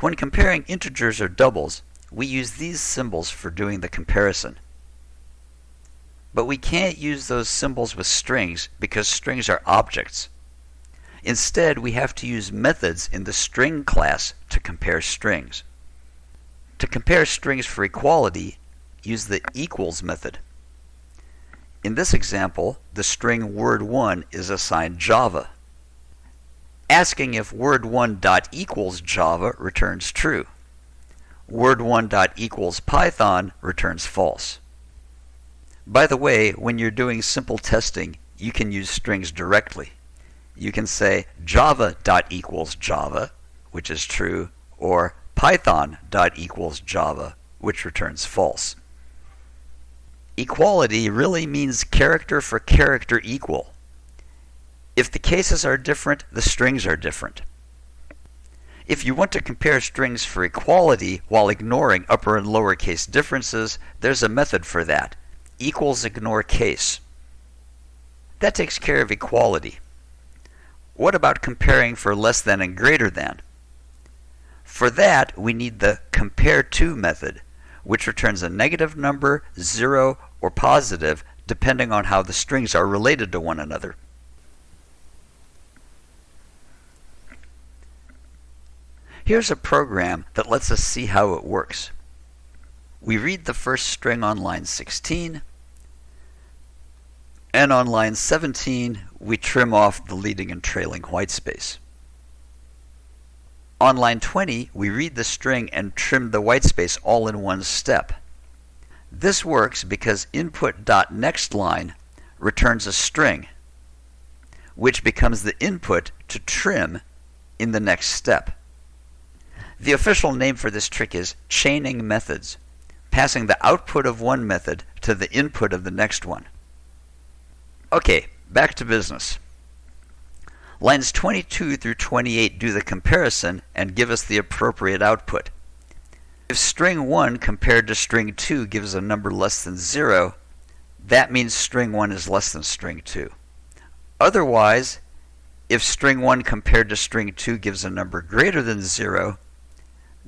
When comparing integers or doubles, we use these symbols for doing the comparison. But we can't use those symbols with strings because strings are objects. Instead, we have to use methods in the string class to compare strings. To compare strings for equality, use the equals method. In this example, the string word1 is assigned Java. Asking if word1 dot equals Java returns true. Word1 dot equals Python returns false. By the way, when you're doing simple testing, you can use strings directly. You can say java dot equals Java, which is true, or python dot equals Java, which returns false. Equality really means character for character equal. If the cases are different, the strings are different. If you want to compare strings for equality while ignoring upper and lower case differences, there's a method for that. Equals ignore case. That takes care of equality. What about comparing for less than and greater than? For that, we need the compare to method, which returns a negative number, zero, or positive depending on how the strings are related to one another. Here's a program that lets us see how it works. We read the first string on line 16, and on line 17, we trim off the leading and trailing whitespace. On line 20, we read the string and trim the whitespace all in one step. This works because input.nextLine returns a string, which becomes the input to trim in the next step. The official name for this trick is chaining methods, passing the output of one method to the input of the next one. Okay, back to business. Lines 22 through 28 do the comparison and give us the appropriate output. If string 1 compared to string 2 gives a number less than 0, that means string 1 is less than string 2. Otherwise, if string 1 compared to string 2 gives a number greater than 0,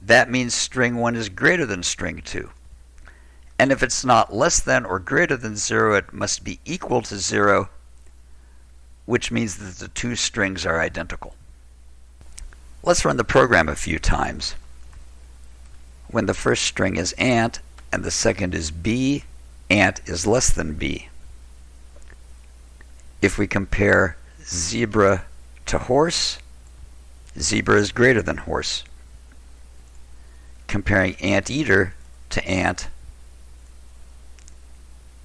that means string 1 is greater than string 2. And if it's not less than or greater than 0, it must be equal to 0, which means that the two strings are identical. Let's run the program a few times when the first string is ant and the second is b, ant is less than b. If we compare zebra to horse, zebra is greater than horse. Comparing anteater to ant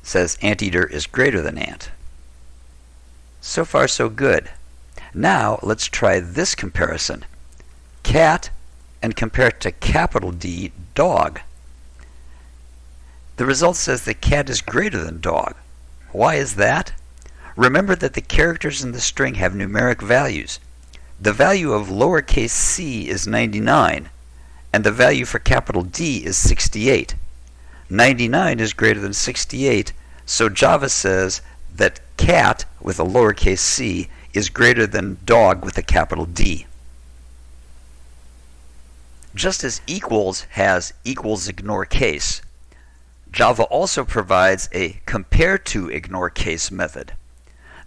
says anteater is greater than ant. So far so good. Now let's try this comparison. Cat and compare it to capital D, dog. The result says that cat is greater than dog. Why is that? Remember that the characters in the string have numeric values. The value of lowercase c is 99, and the value for capital D is 68. 99 is greater than 68, so Java says that cat with a lowercase c is greater than dog with a capital D. Just as equals has equals ignore case, Java also provides a compare to ignore case method.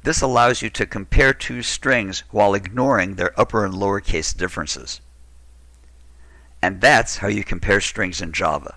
This allows you to compare two strings while ignoring their upper and lower case differences. And that's how you compare strings in Java.